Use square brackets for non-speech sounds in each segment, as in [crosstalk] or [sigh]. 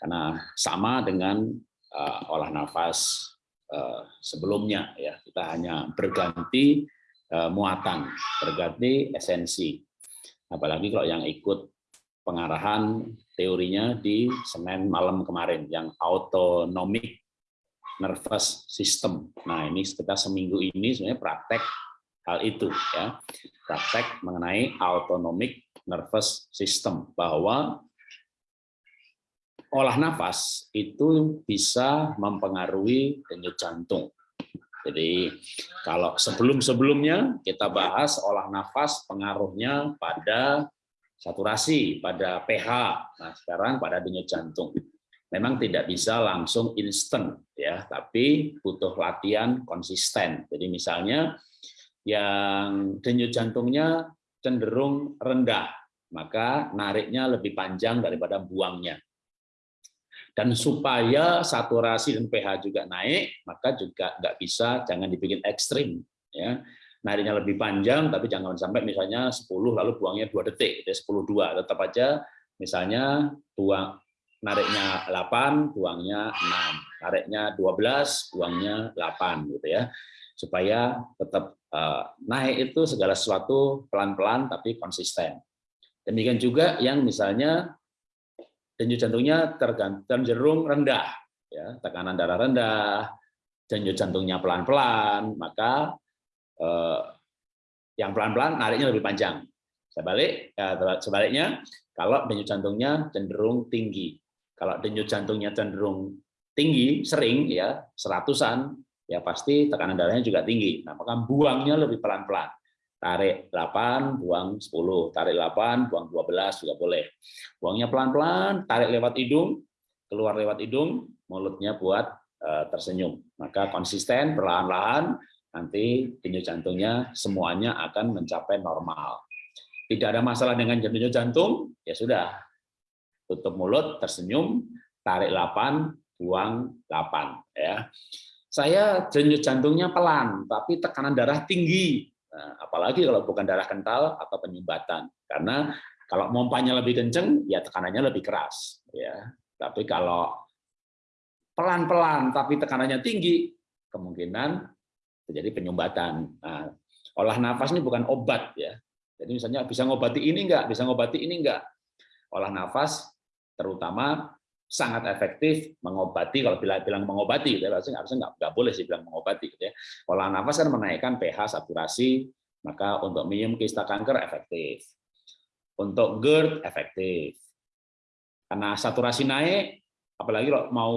karena sama dengan uh, olah nafas uh, sebelumnya ya kita hanya berganti uh, muatan berganti esensi apalagi kalau yang ikut pengarahan teorinya di Senin malam kemarin yang autonomic nervous system. Nah, ini kita seminggu ini sebenarnya praktek hal itu ya. Praktek mengenai autonomic nervous system bahwa olah nafas itu bisa mempengaruhi denyut jantung. Jadi kalau sebelum-sebelumnya kita bahas olah nafas pengaruhnya pada saturasi, pada pH. Nah, sekarang pada denyut jantung memang tidak bisa langsung instan ya, tapi butuh latihan konsisten. Jadi misalnya yang denyut jantungnya cenderung rendah, maka nariknya lebih panjang daripada buangnya. Dan supaya saturasi dan pH juga naik, maka juga nggak bisa, jangan dibikin ekstrim. ya Nariknya lebih panjang, tapi jangan sampai misalnya 10 lalu buangnya 2 detik, jadi 10 2. Tetap aja misalnya buang nariknya 8, buangnya 6. Nariknya 12, buangnya 8 gitu ya. Supaya tetap uh, naik itu segala sesuatu pelan-pelan tapi konsisten. Demikian juga yang misalnya denyut jantungnya cenderung rendah, ya, tekanan darah rendah, denyut jantungnya pelan-pelan, maka eh, yang pelan-pelan nariknya lebih panjang. Sebalik, ya, sebaliknya, kalau denyut jantungnya cenderung tinggi, kalau denyut jantungnya cenderung tinggi, sering ya seratusan, ya pasti tekanan darahnya juga tinggi. Nah, maka buangnya lebih pelan-pelan. Tarik 8, buang 10. Tarik 8, buang 12 juga boleh. Buangnya pelan-pelan, tarik lewat hidung, keluar lewat hidung, mulutnya buat uh, tersenyum. Maka konsisten, perlahan-lahan, nanti denyut jantungnya semuanya akan mencapai normal. Tidak ada masalah dengan denyut jantung, ya sudah, tutup mulut, tersenyum, tarik 8, buang 8 ya. Saya denyut jantungnya pelan, tapi tekanan darah tinggi. Nah, apalagi kalau bukan darah kental atau penyumbatan. Karena kalau mompanya lebih kenceng, ya tekanannya lebih keras. Ya. Tapi kalau pelan-pelan tapi tekanannya tinggi, kemungkinan terjadi penyumbatan. Nah, olah nafas ini bukan obat ya. Jadi misalnya bisa ngobati ini enggak, bisa ngobati ini enggak. Olah nafas terutama sangat efektif mengobati kalau bilang bilang mengobati gitu ya harusnya nggak nggak boleh sih bilang mengobati gitu ya. Pola nafas kan menaikkan pH saturasi maka untuk minum kista kanker efektif. Untuk GERD efektif. Karena saturasi naik apalagi kalau mau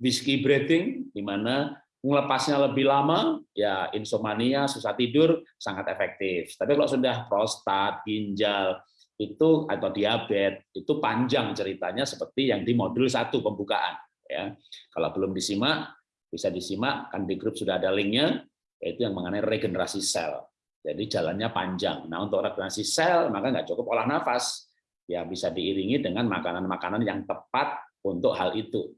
whiskey breathing di mana melepasnya lebih lama ya insomnia susah tidur sangat efektif. Tapi kalau sudah prostat ginjal itu atau diabetes itu panjang ceritanya seperti yang di modul satu pembukaan ya. Kalau belum disimak bisa disimak kan di grup sudah ada linknya yaitu yang mengenai regenerasi sel. Jadi jalannya panjang. Nah untuk regenerasi sel maka nggak cukup olah nafas. Ya bisa diiringi dengan makanan-makanan yang tepat untuk hal itu.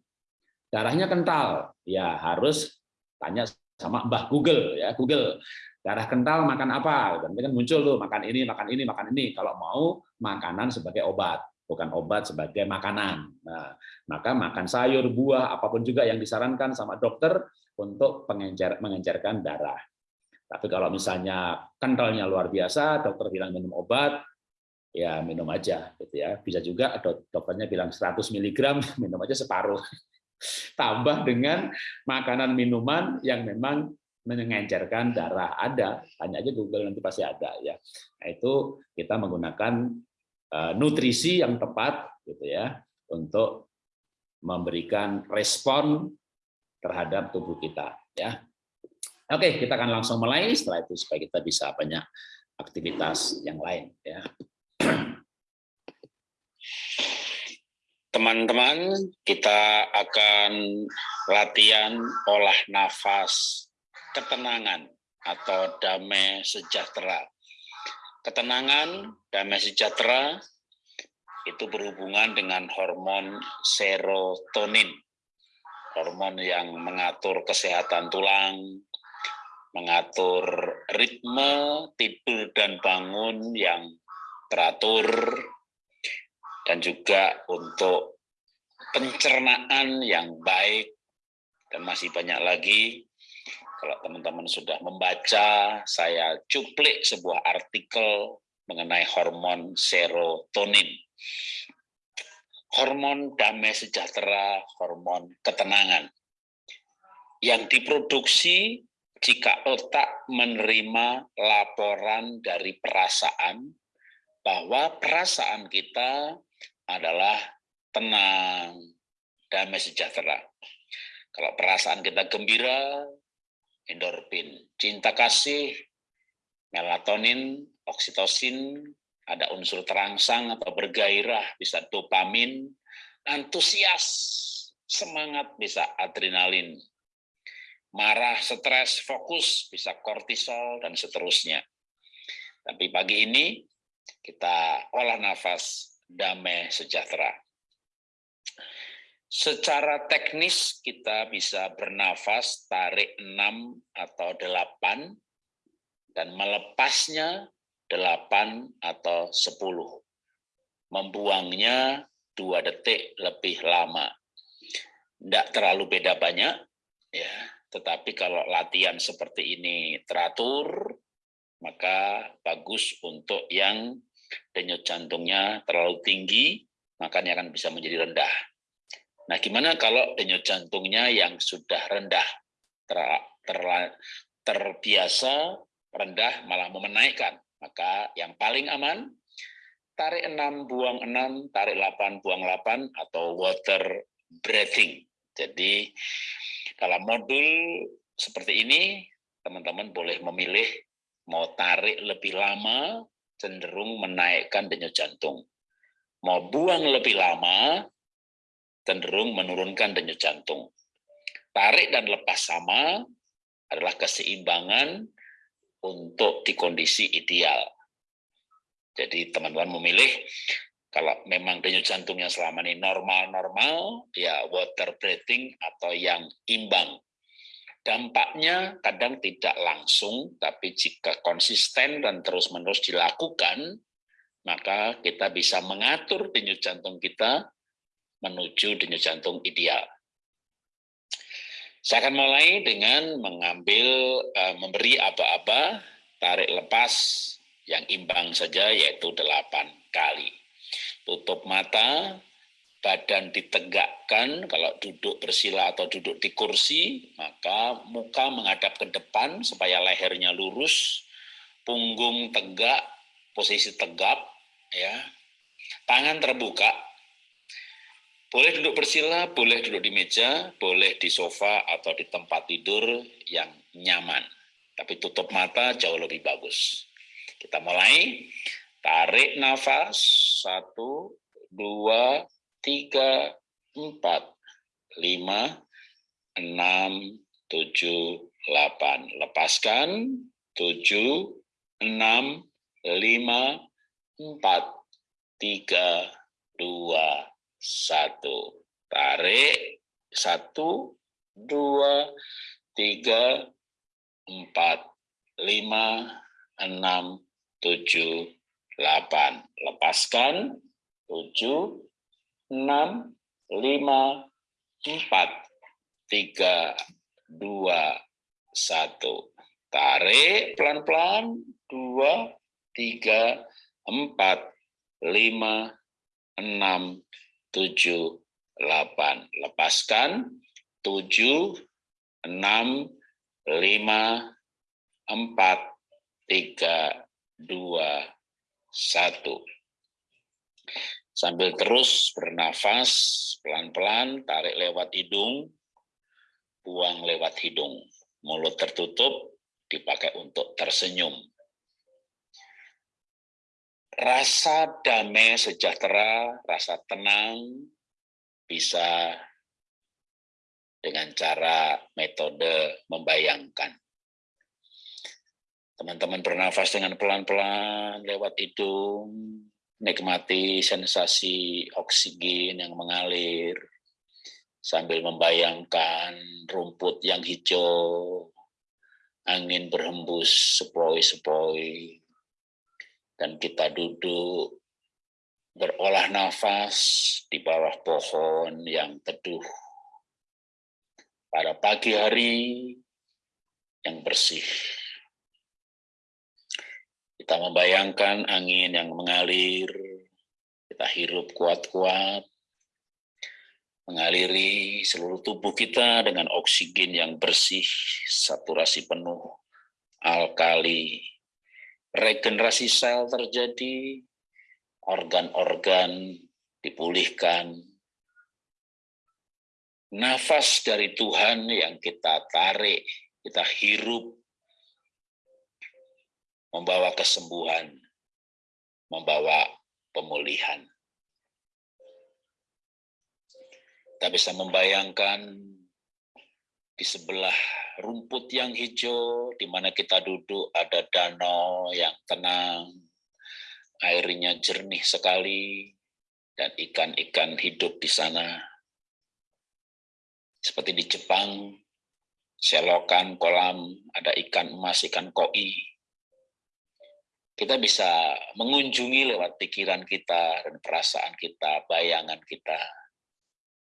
Darahnya kental. Ya harus tanya sama Mbah Google ya Google darah kental makan apa? Dan kan. Muncul tuh makan ini makan ini makan ini. Kalau mau makanan sebagai obat bukan obat sebagai makanan. Nah maka makan sayur buah apa pun juga yang disarankan sama dokter untuk pengencer mengencerkan darah. Tapi kalau misalnya kentalnya luar biasa dokter bilang minum obat ya minum aja gitu ya. Bisa juga dokternya bilang 100 mg [laughs] minum aja separuh. [laughs] Tambah dengan makanan minuman yang memang mengencerkan darah ada tanya aja Google nanti pasti ada ya. Nah, itu kita menggunakan uh, nutrisi yang tepat gitu ya untuk memberikan respon terhadap tubuh kita ya. Oke kita akan langsung mulai. Setelah itu supaya kita bisa banyak aktivitas yang lain ya. Teman-teman kita akan latihan olah nafas ketenangan atau damai sejahtera. Ketenangan, damai sejahtera itu berhubungan dengan hormon serotonin, hormon yang mengatur kesehatan tulang, mengatur ritme tidur dan bangun yang teratur, dan juga untuk pencernaan yang baik, dan masih banyak lagi. Kalau teman-teman sudah membaca, saya cuplik sebuah artikel mengenai hormon serotonin. Hormon damai sejahtera, hormon ketenangan. Yang diproduksi jika otak menerima laporan dari perasaan bahwa perasaan kita adalah tenang, damai sejahtera. Kalau perasaan kita gembira, endorfin. Cinta kasih, melatonin, oksitosin, ada unsur terangsang atau bergairah, bisa dopamin, antusias, semangat bisa adrenalin, marah, stres, fokus bisa kortisol, dan seterusnya. Tapi pagi ini kita olah nafas damai sejahtera. Secara teknis kita bisa bernafas tarik 6 atau 8 dan melepasnya 8 atau 10. Membuangnya 2 detik lebih lama. Tidak terlalu beda banyak, ya. tetapi kalau latihan seperti ini teratur, maka bagus untuk yang denyut jantungnya terlalu tinggi, makanya akan bisa menjadi rendah Nah, gimana kalau denyut jantungnya yang sudah rendah, ter, ter, terbiasa rendah malah mau menaikkan? Maka yang paling aman, tarik 6, buang 6, tarik 8, buang 8, atau water breathing. Jadi, kalau modul seperti ini, teman-teman boleh memilih mau tarik lebih lama, cenderung menaikkan denyut jantung. Mau buang lebih lama, cenderung menurunkan denyut jantung. Tarik dan lepas sama adalah keseimbangan untuk di kondisi ideal. Jadi teman-teman memilih kalau memang denyut jantungnya selama ini normal-normal, ya water breathing atau yang imbang. Dampaknya kadang tidak langsung, tapi jika konsisten dan terus-menerus dilakukan, maka kita bisa mengatur denyut jantung kita menuju denyut jantung ideal. Saya akan mulai dengan mengambil, uh, memberi aba-aba, tarik lepas yang imbang saja, yaitu delapan kali. Tutup mata, badan ditegakkan, kalau duduk bersila atau duduk di kursi, maka muka menghadap ke depan supaya lehernya lurus, punggung tegak, posisi tegap, ya, tangan terbuka, boleh duduk bersila, boleh duduk di meja, boleh di sofa atau di tempat tidur yang nyaman. Tapi tutup mata jauh lebih bagus. Kita mulai. Tarik nafas. Satu, dua, tiga, empat, lima, enam, tujuh, delapan. Lepaskan. Tujuh, enam, lima, empat, tiga, dua, satu. Tarik, satu, dua, tiga, empat, lima, enam, tujuh, delapan. Lepaskan, tujuh, enam, lima, empat, tiga, dua, satu. Tarik. Pelan-pelan, dua, tiga, empat, lima, enam, tujuh, delapan. Lepaskan, tujuh, enam, lima, empat, tiga, dua, satu. Sambil terus bernafas, pelan-pelan, tarik lewat hidung, buang lewat hidung. Mulut tertutup, dipakai untuk tersenyum rasa damai sejahtera, rasa tenang bisa dengan cara metode membayangkan. Teman-teman bernafas dengan pelan-pelan lewat hidung, nikmati sensasi oksigen yang mengalir, sambil membayangkan rumput yang hijau, angin berhembus sepoi-sepoi, dan kita duduk berolah nafas di bawah pohon yang teduh. Pada pagi hari yang bersih. Kita membayangkan angin yang mengalir, kita hirup kuat-kuat, mengaliri seluruh tubuh kita dengan oksigen yang bersih, saturasi penuh, alkali, regenerasi sel terjadi, organ-organ dipulihkan. Nafas dari Tuhan yang kita tarik, kita hirup, membawa kesembuhan, membawa pemulihan. Kita bisa membayangkan di sebelah rumput yang hijau, di mana kita duduk ada danau yang tenang, airnya jernih sekali, dan ikan-ikan hidup di sana. Seperti di Jepang, selokan kolam, ada ikan emas, ikan koi. Kita bisa mengunjungi lewat pikiran kita dan perasaan kita, bayangan kita.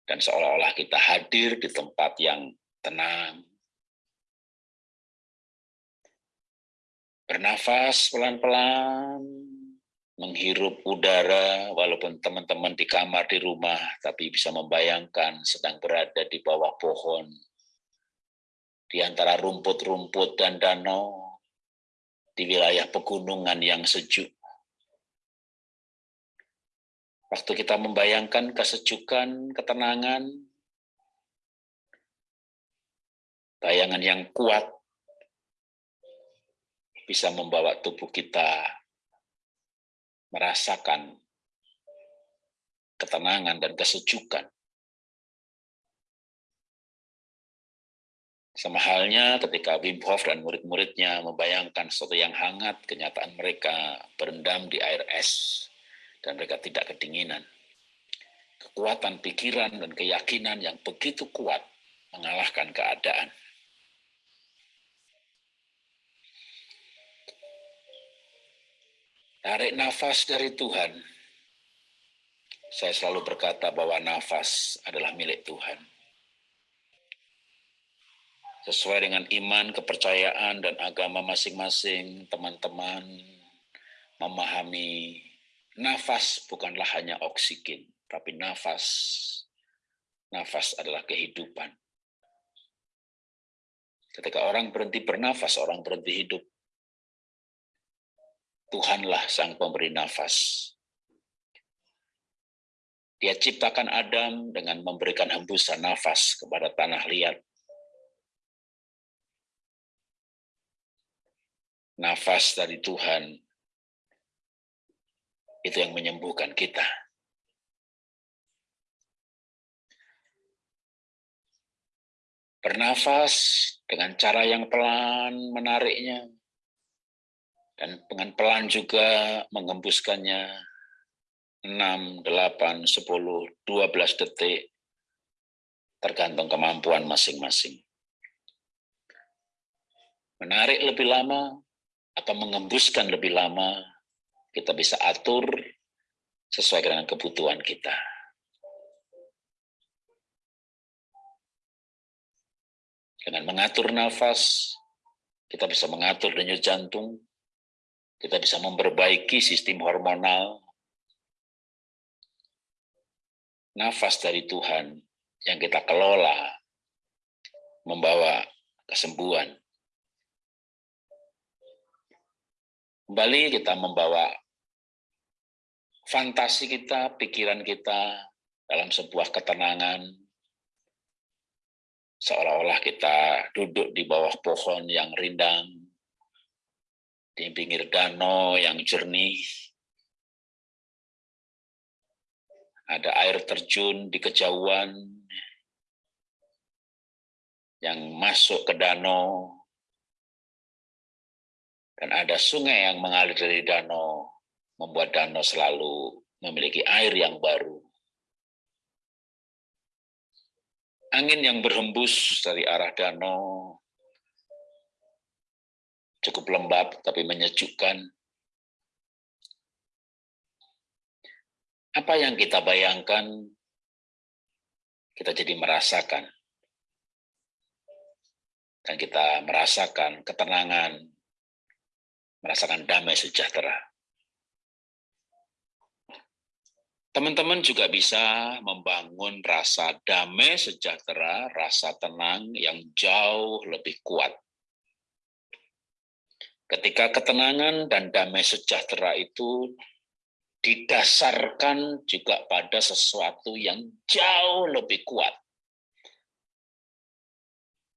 Dan seolah-olah kita hadir di tempat yang tenang. Bernafas pelan-pelan, menghirup udara walaupun teman-teman di kamar di rumah tapi bisa membayangkan sedang berada di bawah pohon. Di antara rumput-rumput dan danau di wilayah pegunungan yang sejuk. Waktu kita membayangkan kesejukan ketenangan bayangan yang kuat bisa membawa tubuh kita merasakan ketenangan dan kesejukan. Sama halnya ketika Wim Hof dan murid-muridnya membayangkan sesuatu yang hangat, kenyataan mereka berendam di air es, dan mereka tidak kedinginan. Kekuatan pikiran dan keyakinan yang begitu kuat mengalahkan keadaan. Tarik nafas dari Tuhan. Saya selalu berkata bahwa nafas adalah milik Tuhan. Sesuai dengan iman, kepercayaan, dan agama masing-masing, teman-teman memahami nafas bukanlah hanya oksigen, tapi nafas. Nafas adalah kehidupan. Ketika orang berhenti bernafas, orang berhenti hidup. Tuhanlah sang pemberi nafas. Dia ciptakan Adam dengan memberikan hembusan nafas kepada tanah liat. Nafas dari Tuhan itu yang menyembuhkan kita. Bernafas dengan cara yang pelan menariknya dan dengan pelan juga mengembuskannya 6, 8, 10, 12 detik tergantung kemampuan masing-masing. Menarik lebih lama atau mengembuskan lebih lama, kita bisa atur sesuai dengan kebutuhan kita. Dengan mengatur nafas, kita bisa mengatur denyut jantung, kita bisa memperbaiki sistem hormonal, nafas dari Tuhan yang kita kelola membawa kesembuhan. Kembali kita membawa fantasi kita, pikiran kita dalam sebuah ketenangan, seolah-olah kita duduk di bawah pohon yang rindang, di pinggir danau yang jernih. Ada air terjun di kejauhan yang masuk ke danau. Dan ada sungai yang mengalir dari danau, membuat danau selalu memiliki air yang baru. Angin yang berhembus dari arah danau cukup lembab tapi menyejukkan. apa yang kita bayangkan, kita jadi merasakan. Dan kita merasakan ketenangan, merasakan damai sejahtera. Teman-teman juga bisa membangun rasa damai sejahtera, rasa tenang yang jauh lebih kuat. Ketika ketenangan dan damai sejahtera itu didasarkan juga pada sesuatu yang jauh lebih kuat.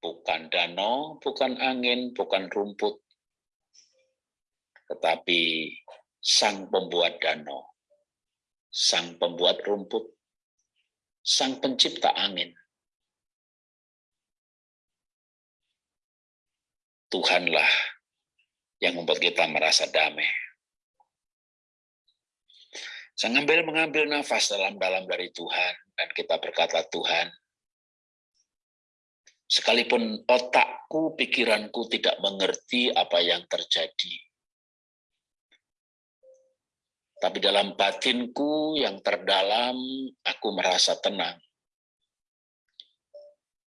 Bukan danau, bukan angin, bukan rumput, tetapi sang pembuat danau sang pembuat rumput, sang pencipta angin. Tuhanlah yang membuat kita merasa damai. Saya ngambil mengambil nafas dalam-dalam dari Tuhan dan kita berkata Tuhan, sekalipun otakku, pikiranku tidak mengerti apa yang terjadi, tapi dalam batinku yang terdalam, aku merasa tenang.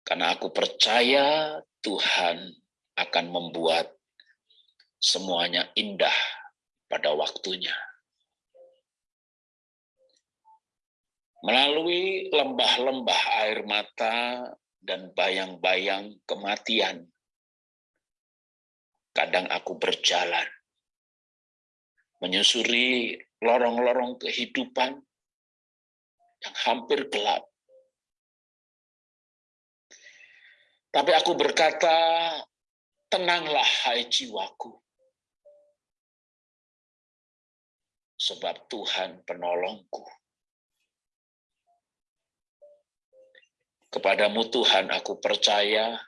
Karena aku percaya Tuhan akan membuat semuanya indah pada waktunya. Melalui lembah-lembah air mata dan bayang-bayang kematian, kadang aku berjalan menyusuri lorong-lorong kehidupan yang hampir gelap. Tapi aku berkata, tenanglah hai jiwaku. Sebab Tuhan penolongku. Kepadamu Tuhan aku percaya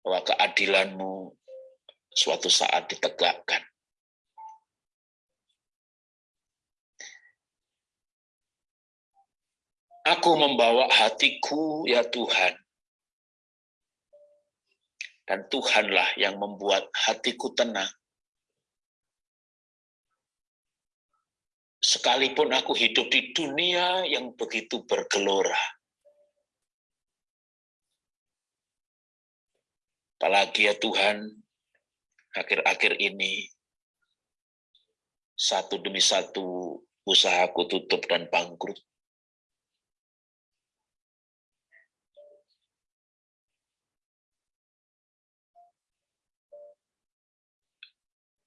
bahwa keadilanmu suatu saat ditegakkan. Aku membawa hatiku, ya Tuhan. Dan Tuhanlah yang membuat hatiku tenang. Sekalipun aku hidup di dunia yang begitu bergelora. Apalagi ya Tuhan, akhir-akhir ini, satu demi satu usahaku tutup dan bangkrut.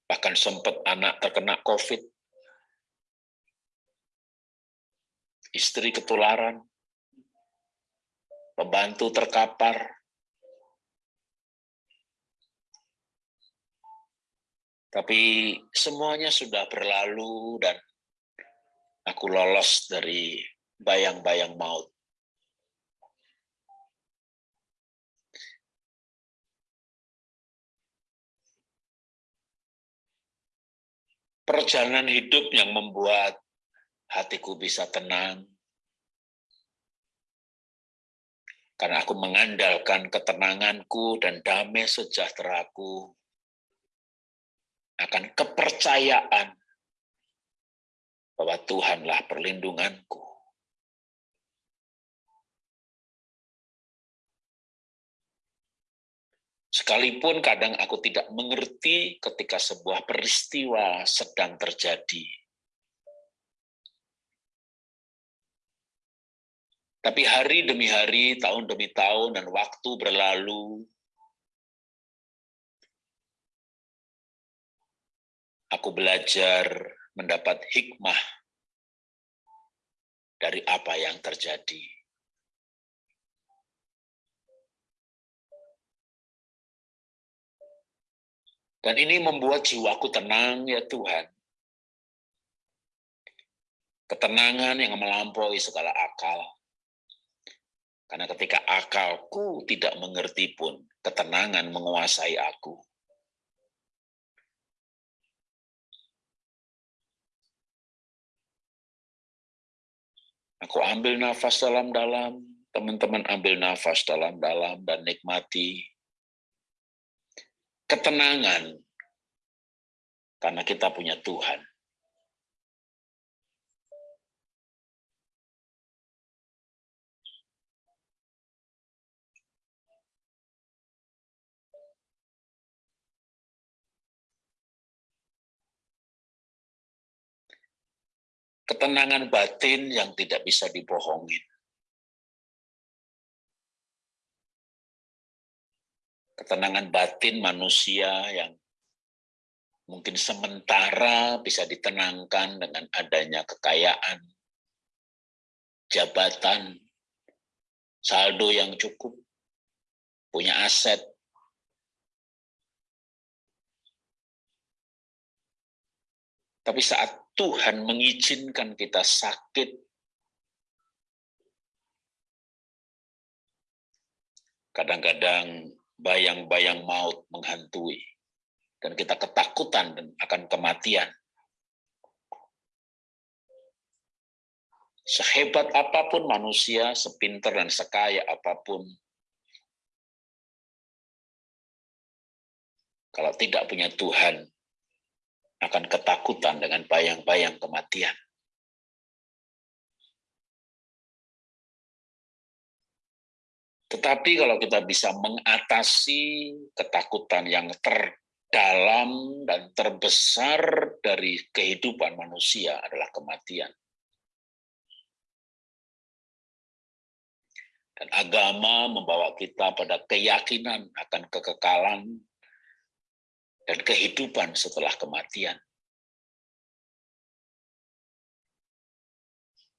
Bahkan sempat anak terkena COVID. Istri ketularan. Pembantu terkapar. Tapi semuanya sudah berlalu dan aku lolos dari bayang-bayang maut. perjalanan hidup yang membuat hatiku bisa tenang. Karena aku mengandalkan ketenanganku dan damai sejahteraku akan kepercayaan bahwa Tuhanlah perlindunganku. Sekalipun kadang aku tidak mengerti ketika sebuah peristiwa sedang terjadi. Tapi hari demi hari, tahun demi tahun, dan waktu berlalu, aku belajar mendapat hikmah dari apa yang terjadi. Dan ini membuat jiwaku tenang, ya Tuhan. Ketenangan yang melampaui segala akal. Karena ketika akalku tidak mengerti pun, ketenangan menguasai aku. Aku ambil nafas dalam-dalam, teman-teman ambil nafas dalam-dalam dan nikmati ketenangan karena kita punya Tuhan. Ketenangan batin yang tidak bisa dibohongin. Ketenangan batin manusia yang mungkin sementara bisa ditenangkan dengan adanya kekayaan, jabatan, saldo yang cukup, punya aset. Tapi saat Tuhan mengizinkan kita sakit, kadang-kadang bayang-bayang maut menghantui, dan kita ketakutan dan akan kematian. Sehebat apa pun manusia, sepinter dan sekaya apa pun, kalau tidak punya Tuhan, akan ketakutan dengan bayang-bayang kematian. Tetapi kalau kita bisa mengatasi ketakutan yang terdalam dan terbesar dari kehidupan manusia adalah kematian. Dan agama membawa kita pada keyakinan akan kekekalan dan kehidupan setelah kematian.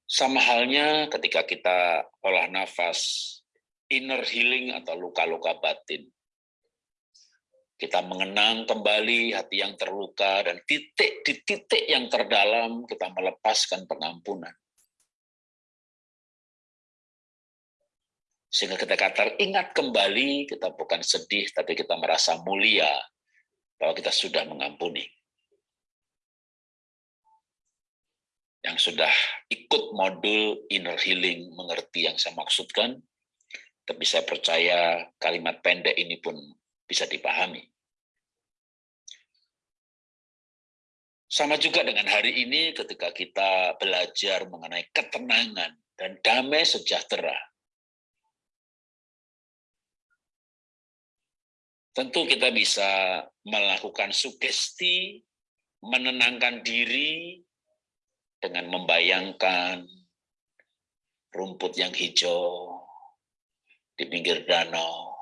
Sama halnya ketika kita olah nafas, inner healing atau luka-luka batin. Kita mengenang kembali hati yang terluka dan titik di titik yang terdalam kita melepaskan pengampunan. Sehingga ketika teringat kembali, kita bukan sedih, tapi kita merasa mulia bahwa kita sudah mengampuni. Yang sudah ikut modul inner healing, mengerti yang saya maksudkan, tapi saya percaya kalimat pendek ini pun bisa dipahami. Sama juga dengan hari ini ketika kita belajar mengenai ketenangan dan damai sejahtera Tentu kita bisa melakukan sugesti, menenangkan diri dengan membayangkan rumput yang hijau di pinggir danau,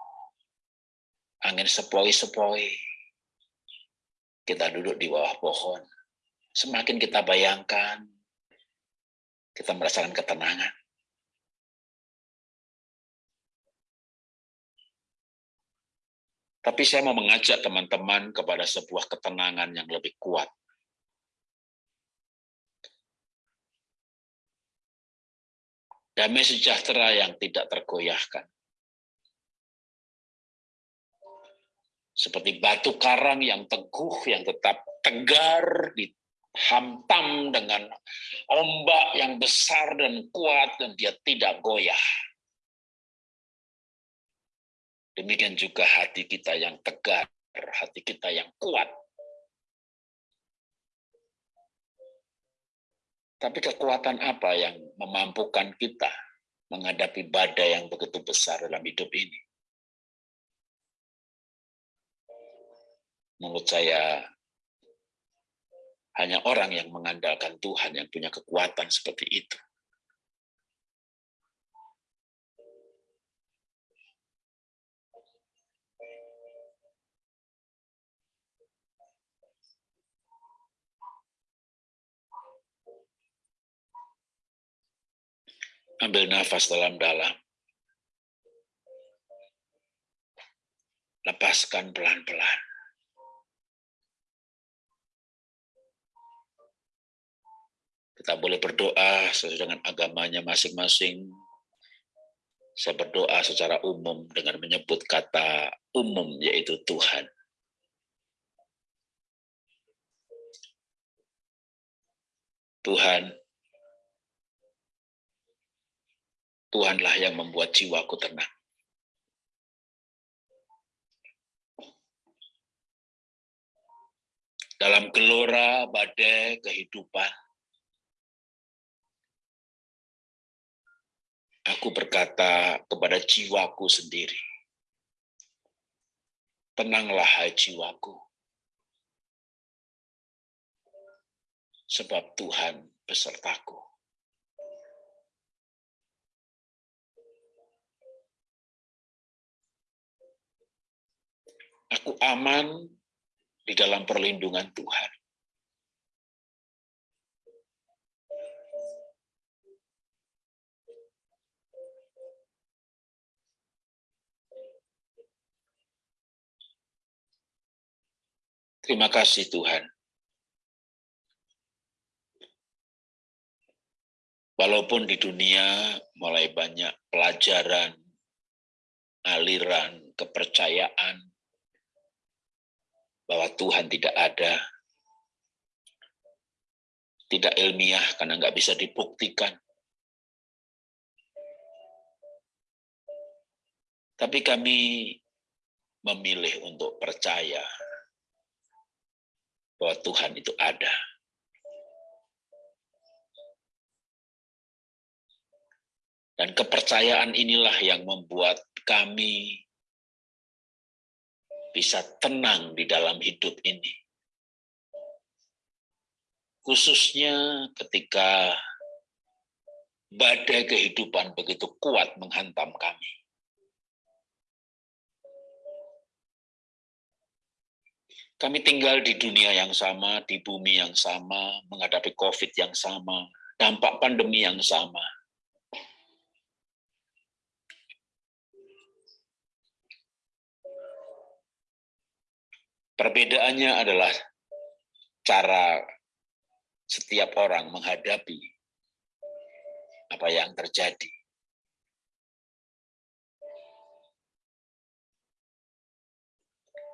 angin sepoi-sepoi, kita duduk di bawah pohon. Semakin kita bayangkan, kita merasakan ketenangan. Tapi saya mau mengajak teman-teman kepada sebuah ketenangan yang lebih kuat. Damai sejahtera yang tidak tergoyahkan. Seperti batu karang yang teguh, yang tetap tegar, dihantam dengan ombak yang besar dan kuat, dan dia tidak goyah. Demikian juga hati kita yang tegar, hati kita yang kuat. Tapi kekuatan apa yang memampukan kita menghadapi badai yang begitu besar dalam hidup ini? Menurut saya, hanya orang yang mengandalkan Tuhan yang punya kekuatan seperti itu. Ambil nafas dalam-dalam. Lepaskan pelan-pelan. Kita boleh berdoa sesuai dengan agamanya masing-masing. Saya berdoa secara umum dengan menyebut kata umum, yaitu Tuhan. Tuhan, Tuhanlah yang membuat jiwaku tenang. Dalam gelora badai kehidupan, aku berkata kepada jiwaku sendiri, tenanglah hai jiwaku, sebab Tuhan besertaku. Aku aman di dalam perlindungan Tuhan. Terima kasih Tuhan. Walaupun di dunia mulai banyak pelajaran, aliran, kepercayaan bahwa Tuhan tidak ada, tidak ilmiah karena nggak bisa dibuktikan. Tapi kami memilih untuk percaya bahwa Tuhan itu ada. Dan kepercayaan inilah yang membuat kami bisa tenang di dalam hidup ini. Khususnya ketika badai kehidupan begitu kuat menghantam kami. Kami tinggal di dunia yang sama, di bumi yang sama, menghadapi COVID yang sama, dampak pandemi yang sama. Perbedaannya adalah cara setiap orang menghadapi apa yang terjadi.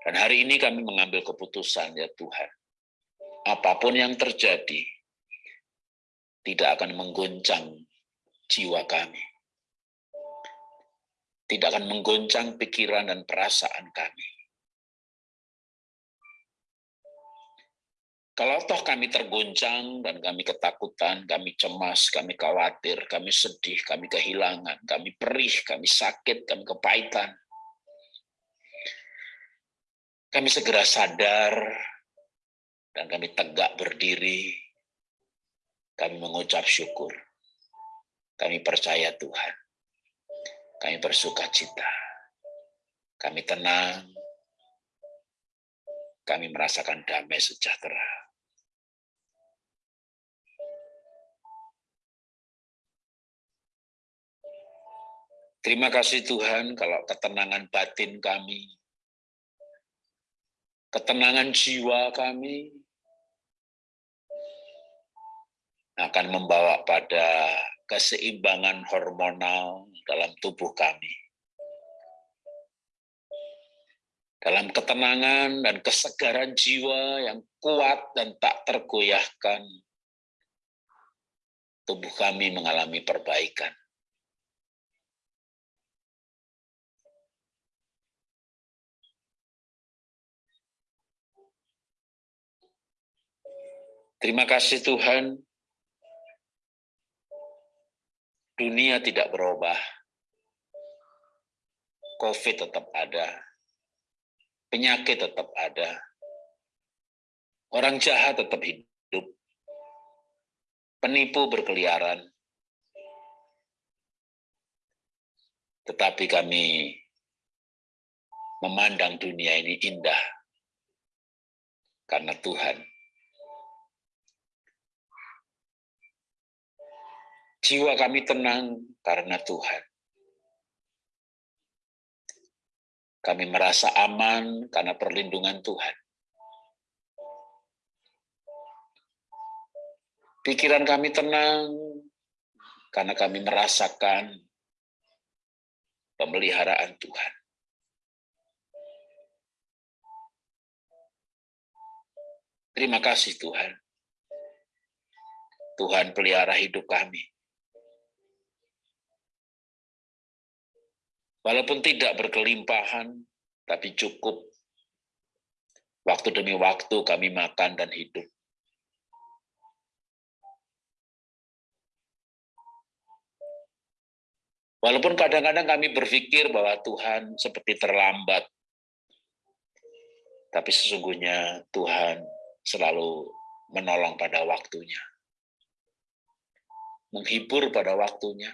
Dan hari ini kami mengambil keputusan ya Tuhan. Apa pun yang terjadi, tidak akan menggoncang jiwa kami. Tidak akan menggoncang pikiran dan perasaan kami. Kalau toh kami tergoncang dan kami ketakutan, kami cemas, kami khawatir, kami sedih, kami kehilangan, kami perih, kami sakit, kami kepahitan, kami segera sadar dan kami tegak berdiri. Kami mengucap syukur. Kami percaya Tuhan. Kami bersuka cita. Kami tenang. Kami merasakan damai sejahtera. Terima kasih Tuhan kalau ketenangan batin kami ketenangan jiwa kami akan membawa pada keseimbangan hormonal dalam tubuh kami. Dalam ketenangan dan kesegaran jiwa yang kuat dan tak tergoyahkan, tubuh kami mengalami perbaikan. Terima kasih Tuhan. Dunia tidak berubah. COVID tetap ada. Penyakit tetap ada. Orang jahat tetap hidup. Penipu berkeliaran. Tetapi kami memandang dunia ini indah karena Tuhan Jiwa kami tenang karena Tuhan. Kami merasa aman karena perlindungan Tuhan. Pikiran kami tenang karena kami merasakan pemeliharaan Tuhan. Terima kasih Tuhan. Tuhan pelihara hidup kami. Walaupun tidak berkelimpahan, tapi cukup. Waktu demi waktu kami makan dan hidup. Walaupun kadang-kadang kami berpikir bahwa Tuhan seperti terlambat, tapi sesungguhnya Tuhan selalu menolong pada waktunya. menghibur pada waktunya,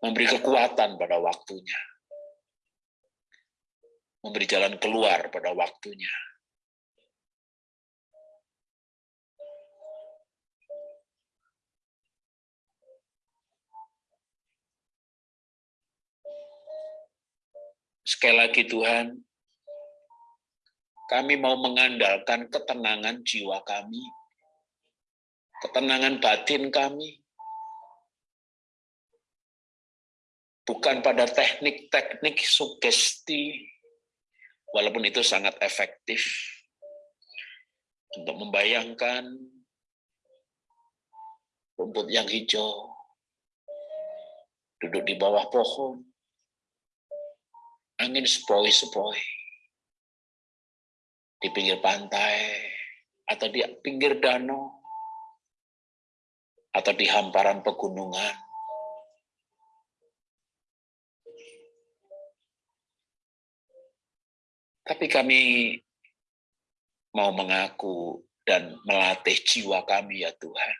memberi kekuatan pada waktunya, memberi jalan keluar pada waktunya. Sekali lagi Tuhan, kami mau mengandalkan ketenangan jiwa kami, ketenangan batin kami, bukan pada teknik-teknik sugesti, walaupun itu sangat efektif untuk membayangkan rumput yang hijau, duduk di bawah pohon, angin sepoi-sepoi, di pinggir pantai, atau di pinggir danau, atau di hamparan pegunungan. Tapi kami mau mengaku dan melatih jiwa kami ya Tuhan.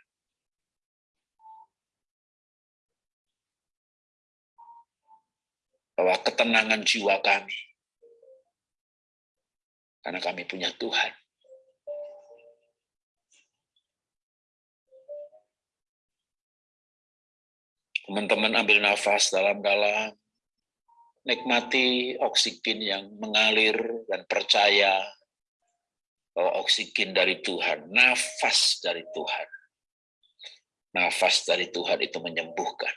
Bahwa ketenangan jiwa kami, karena kami punya Tuhan, Teman-teman ambil nafas dalam-dalam, nikmati oksigen yang mengalir dan percaya bahwa oksigen dari Tuhan, nafas dari Tuhan. Nafas dari Tuhan itu menyembuhkan.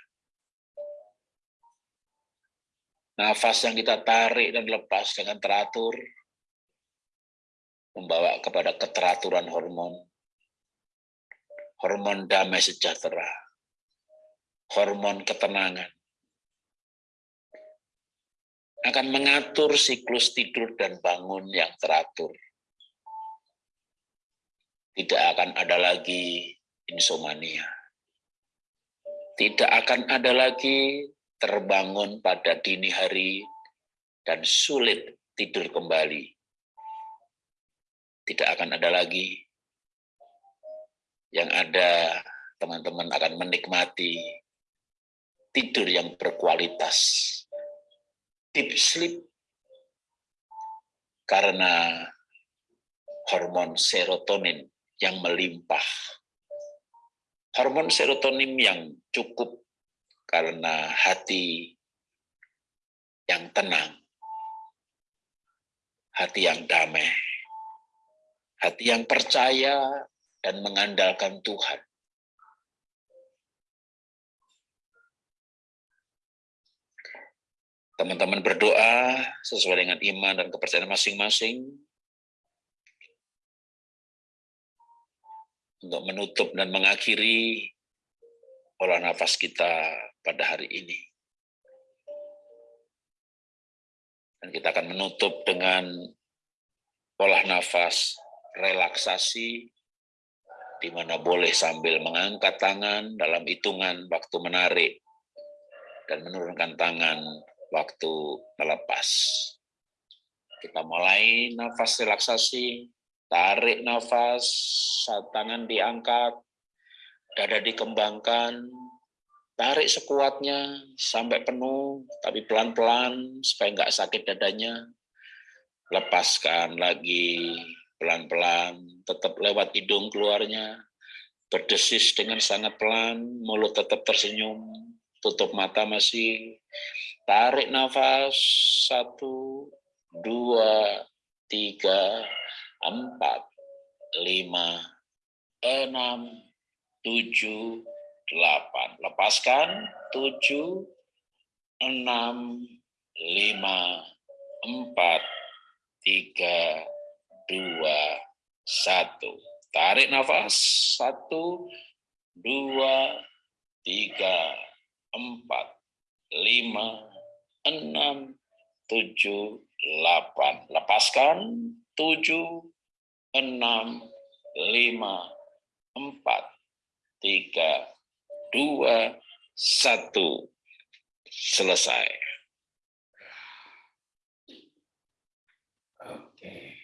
Nafas yang kita tarik dan lepas dengan teratur, membawa kepada keteraturan hormon, hormon damai sejahtera, hormon ketenangan. Akan mengatur siklus tidur dan bangun yang teratur. Tidak akan ada lagi insomnia. Tidak akan ada lagi terbangun pada dini hari dan sulit tidur kembali. Tidak akan ada lagi yang ada teman-teman akan menikmati tidur yang berkualitas, deep sleep, karena hormon serotonin yang melimpah. Hormon serotonin yang cukup karena hati yang tenang, hati yang damai, hati yang percaya dan mengandalkan Tuhan. Teman-teman berdoa sesuai dengan iman dan kepercayaan masing-masing untuk menutup dan mengakhiri olah nafas kita pada hari ini. Dan kita akan menutup dengan olah nafas relaksasi di mana boleh sambil mengangkat tangan dalam hitungan waktu menarik dan menurunkan tangan waktu melepas. Kita mulai nafas relaksasi, tarik nafas, tangan diangkat, dada dikembangkan, tarik sekuatnya sampai penuh, tapi pelan-pelan supaya nggak sakit dadanya. Lepaskan lagi pelan-pelan, tetap lewat hidung keluarnya, berdesis dengan sangat pelan, mulut tetap tersenyum, tutup mata masih, Tarik nafas, satu, dua, tiga, empat, lima, enam, tujuh, delapan. Lepaskan, tujuh, enam, lima, empat, tiga, dua, satu. Tarik nafas, satu, dua, tiga, empat, lima, enam, tujuh, delapan. Lepaskan, tujuh, enam, lima, empat, tiga, dua, satu. Selesai. Oke.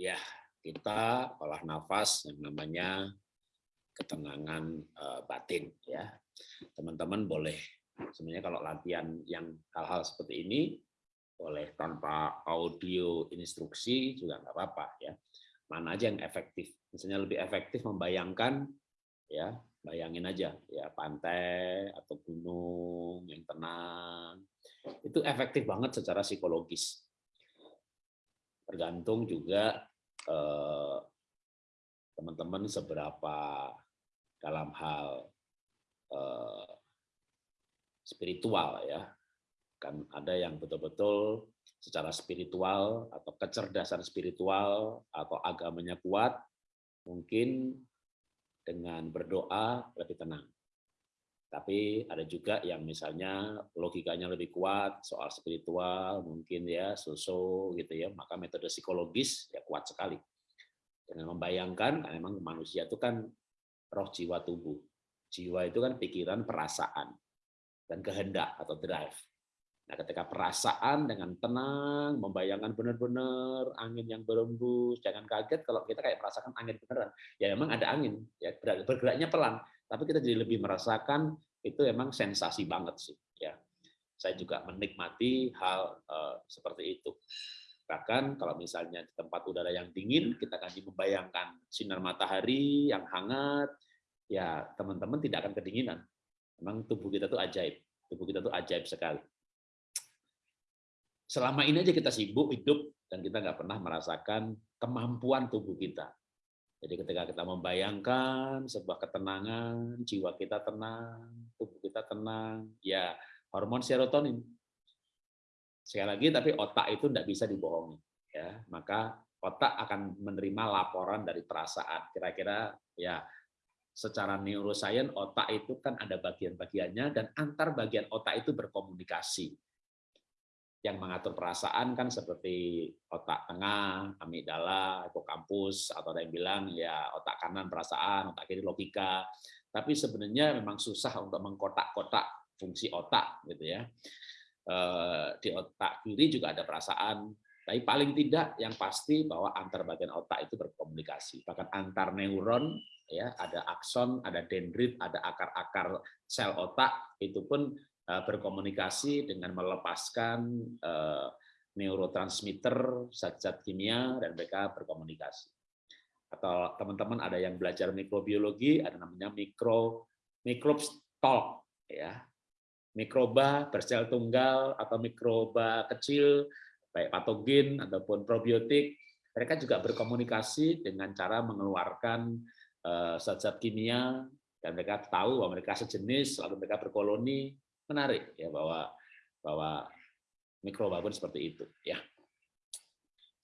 Ya, kita olah nafas yang namanya ketenangan uh, batin ya. Teman-teman boleh sebenarnya kalau latihan yang hal-hal seperti ini boleh tanpa audio instruksi juga nggak apa-apa ya. Mana aja yang efektif. Misalnya lebih efektif membayangkan ya, bayangin aja ya pantai atau gunung yang tenang. Itu efektif banget secara psikologis. Tergantung juga eh, teman-teman seberapa dalam hal eh, spiritual ya. Kan ada yang betul-betul secara spiritual atau kecerdasan spiritual atau agamanya kuat mungkin dengan berdoa lebih tenang. Tapi ada juga yang misalnya logikanya lebih kuat soal spiritual mungkin ya sosok gitu ya. Maka metode psikologis ya kuat sekali. Dengan membayangkan memang manusia itu kan roh jiwa tubuh. Jiwa itu kan pikiran, perasaan, dan kehendak atau drive. Nah, ketika perasaan dengan tenang, membayangkan benar-benar angin yang berembus, jangan kaget kalau kita kayak merasakan angin beneran. Ya memang ada angin, ya bergeraknya pelan, tapi kita jadi lebih merasakan itu memang sensasi banget sih. Ya, saya juga menikmati hal uh, seperti itu. Bahkan kalau misalnya di tempat udara yang dingin, kita akan membayangkan sinar matahari yang hangat, ya teman-teman tidak akan kedinginan. Memang tubuh kita tuh ajaib. Tubuh kita tuh ajaib sekali. Selama ini aja kita sibuk hidup dan kita nggak pernah merasakan kemampuan tubuh kita. Jadi ketika kita membayangkan sebuah ketenangan, jiwa kita tenang, tubuh kita tenang, ya hormon serotonin Sekali lagi, tapi otak itu tidak bisa dibohongi. Ya, maka otak akan menerima laporan dari perasaan. Kira-kira ya secara neuroscience otak itu kan ada bagian-bagiannya dan antar bagian otak itu berkomunikasi. Yang mengatur perasaan kan seperti otak tengah, amigdala, hipokampus, atau ada yang bilang ya otak kanan perasaan, otak kiri logika. Tapi sebenarnya memang susah untuk mengkotak-kotak fungsi otak gitu ya. Eh, di otak kiri juga ada perasaan. Tapi paling tidak yang pasti bahwa antar bagian otak itu berkomunikasi. Bahkan antar neuron ya ada akson, ada dendrit, ada akar-akar sel otak itu pun eh, berkomunikasi dengan melepaskan eh, neurotransmitter, zat-zat kimia dan mereka berkomunikasi. Atau teman-teman ada yang belajar mikrobiologi, ada namanya mikro microbes talk ya mikroba bersel tunggal atau mikroba kecil, baik patogen ataupun probiotik, mereka juga berkomunikasi dengan cara mengeluarkan eh, zat-zat kimia dan mereka tahu bahwa mereka sejenis lalu mereka berkoloni menarik ya bahwa bahwa mikroba pun seperti itu ya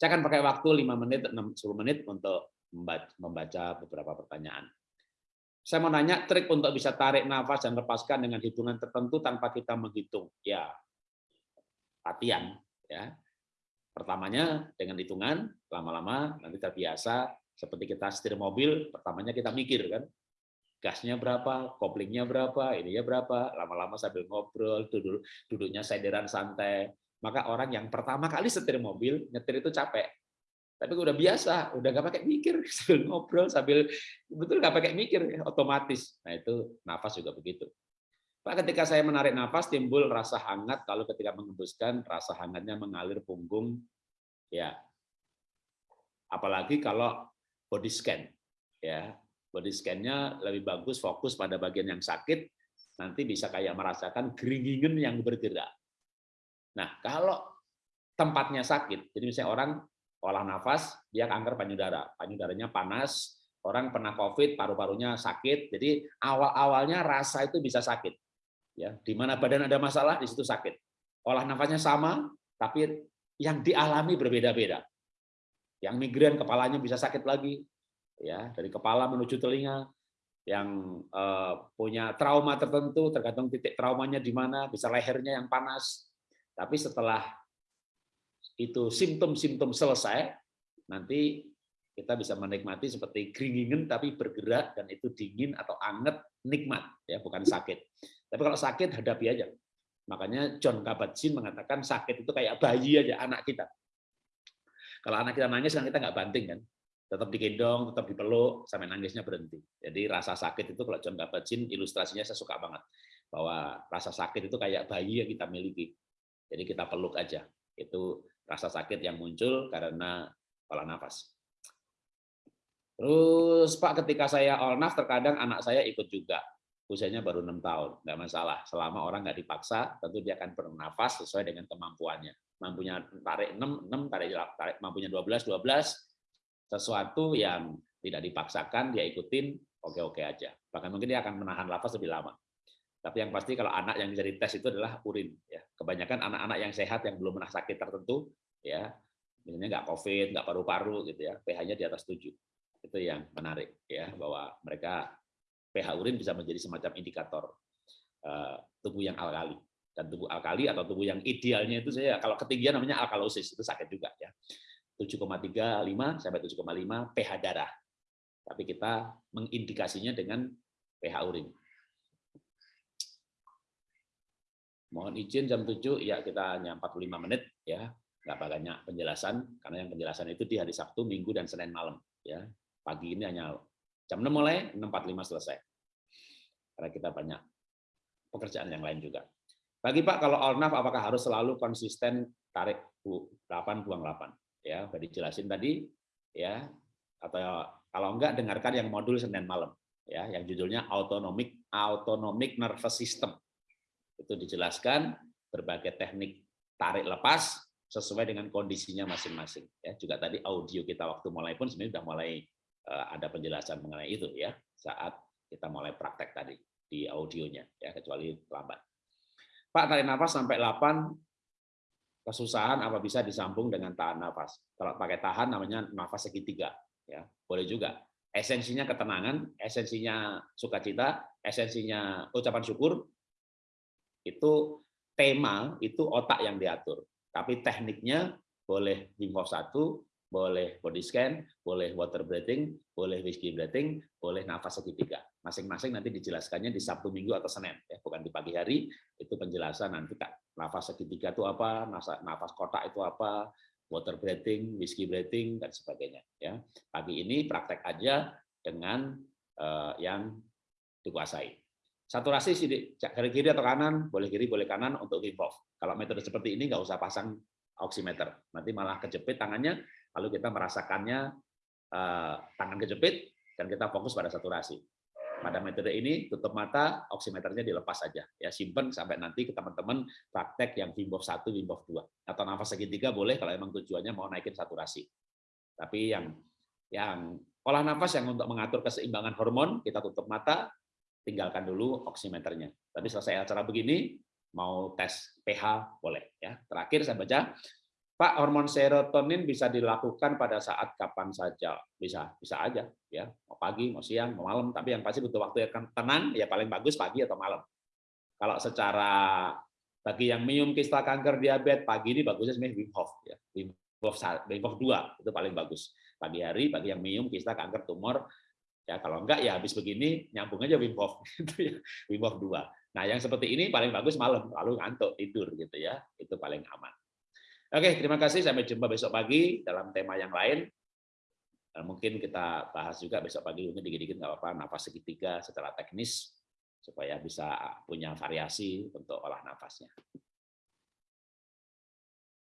saya akan pakai waktu 5 menit 10 menit untuk membaca beberapa pertanyaan saya mau nanya trik untuk bisa tarik nafas dan lepaskan dengan hitungan tertentu tanpa kita menghitung. Ya, latihan. Ya. Pertamanya dengan hitungan, lama-lama nanti terbiasa seperti kita setir mobil, pertamanya kita mikir kan, gasnya berapa, koplingnya berapa, ininya berapa, lama-lama sambil ngobrol, duduk, duduknya sederan santai. Maka orang yang pertama kali setir mobil, nyetir itu capek, tapi udah biasa, udah nggak pakai mikir, [laughs] sambil ngobrol sambil betul nggak pakai mikir, ya, otomatis. Nah itu nafas juga begitu. Pak, ketika saya menarik nafas timbul rasa hangat, lalu ketika mengembuskan rasa hangatnya mengalir punggung, ya. Apalagi kalau body scan, ya body scan-nya lebih bagus fokus pada bagian yang sakit, nanti bisa kayak merasakan geringingen yang bergerak. Nah, kalau tempatnya sakit, jadi misalnya orang olah nafas, dia kanker payudara. Payudaranya panas, orang pernah COVID, paru-parunya sakit. Jadi awal-awalnya rasa itu bisa sakit. Ya, di mana badan ada masalah, di situ sakit. Olah nafasnya sama, tapi yang dialami berbeda-beda. Yang migran kepalanya bisa sakit lagi, ya dari kepala menuju telinga. Yang eh, punya trauma tertentu, tergantung titik traumanya di mana, bisa lehernya yang panas. Tapi setelah itu simptom-simptom selesai, nanti kita bisa menikmati seperti keringin tapi bergerak dan itu dingin atau anget nikmat ya bukan sakit. Tapi kalau sakit hadapi aja. Makanya John Kabat-Zinn mengatakan sakit itu kayak bayi aja anak kita. Kalau anak kita nangis kan kita nggak banting kan. tetap digendong, tetap dipeluk, sampai nangisnya berhenti. Jadi rasa sakit itu kalau John Kabat-Zinn ilustrasinya saya suka banget. Bahwa rasa sakit itu kayak bayi yang kita miliki. Jadi kita peluk aja. Itu rasa sakit yang muncul karena pola nafas. Terus Pak, ketika saya olnaf, terkadang anak saya ikut juga. Usianya baru enam tahun, nggak masalah. Selama orang nggak dipaksa, tentu dia akan bernafas sesuai dengan kemampuannya. Mampunya tarik 6, 6 tarik, tarik mampunya 12, 12, sesuatu yang tidak dipaksakan dia ikutin oke-oke aja bahkan mungkin dia akan menahan nafas lebih lama tapi yang pasti kalau anak yang bisa dites itu adalah urin ya kebanyakan anak-anak yang sehat yang belum pernah sakit tertentu ya misalnya nggak covid nggak paru-paru gitu ya pH-nya di atas 7 itu yang menarik ya bahwa mereka pH urin bisa menjadi semacam indikator uh, tubuh yang alkali dan tubuh alkali atau tubuh yang idealnya itu saya kalau ketinggian namanya alkalosis itu sakit juga ya 7,35 sampai 7,5 pH darah. Tapi kita mengindikasinya dengan pH urin. Mohon izin jam 7 ya kita hanya 45 menit ya. Enggak banyak penjelasan karena yang penjelasan itu di hari Sabtu, Minggu dan Senin malam ya. Pagi ini hanya jam 6 mulai, 6.45 selesai. Karena kita banyak pekerjaan yang lain juga. Bagi Pak, kalau Ornaf apakah harus selalu konsisten tarik 8 buang 8? ya udah dijelasin tadi ya atau kalau enggak dengarkan yang modul Senin malam ya yang judulnya autonomic autonomic nervous system itu dijelaskan berbagai teknik tarik lepas sesuai dengan kondisinya masing-masing ya juga tadi audio kita waktu mulai pun sebenarnya sudah mulai ada penjelasan mengenai itu ya saat kita mulai praktek tadi di audionya ya kecuali lambat Pak tarik nafas sampai 8 kesusahan apa bisa disambung dengan tahan nafas. Kalau pakai tahan namanya nafas segitiga, ya boleh juga. Esensinya ketenangan, esensinya sukacita, esensinya ucapan syukur. Itu tema, itu otak yang diatur. Tapi tekniknya boleh Wim Hof 1, boleh body scan, boleh water breathing, boleh whiskey breathing, boleh nafas segitiga. Masing-masing nanti dijelaskannya di Sabtu, Minggu atau Senin, ya, bukan di pagi hari. Itu penjelasan nanti nafas segitiga itu apa, nafas kotak itu apa, water breathing, whiskey breathing dan sebagainya. Ya, pagi ini praktek aja dengan uh, yang dikuasai. Saturasi kiri kiri atau kanan, boleh kiri boleh kanan untuk Hof. Kalau metode seperti ini nggak usah pasang oximeter, nanti malah kejepit tangannya lalu kita merasakannya uh, tangan kejepit dan kita fokus pada saturasi. Pada metode ini tutup mata, oximeternya dilepas saja. Ya simpen sampai nanti ke teman-teman praktek yang Wim Hof 1, Wim Hof 2 atau nafas segitiga boleh kalau emang tujuannya mau naikin saturasi. Tapi yang yang olah nafas yang untuk mengatur keseimbangan hormon kita tutup mata, tinggalkan dulu oximeternya. Tapi selesai acara begini mau tes pH boleh ya. Terakhir saya baca Pak, hormon serotonin bisa dilakukan pada saat kapan saja. Bisa, bisa aja ya. Mau pagi, mau siang, mau malam, tapi yang pasti butuh waktu yang tenang, ya paling bagus pagi atau malam. Kalau secara bagi yang minum kista kanker diabetes pagi ini bagusnya sebenarnya Wim Hof ya. Wim Hof, Wim Hof 2 itu paling bagus. Pagi hari bagi yang minum kista kanker tumor ya kalau enggak ya habis begini nyambung aja Wim Hof [laughs] gitu ya. Wim Hof 2. Nah, yang seperti ini paling bagus malam, lalu ngantuk tidur gitu ya. Itu paling aman. Oke, terima kasih. Sampai jumpa besok pagi dalam tema yang lain. Mungkin kita bahas juga besok pagi mungkin dikit-dikit nggak apa-apa nafas segitiga secara teknis supaya bisa punya variasi untuk olah nafasnya.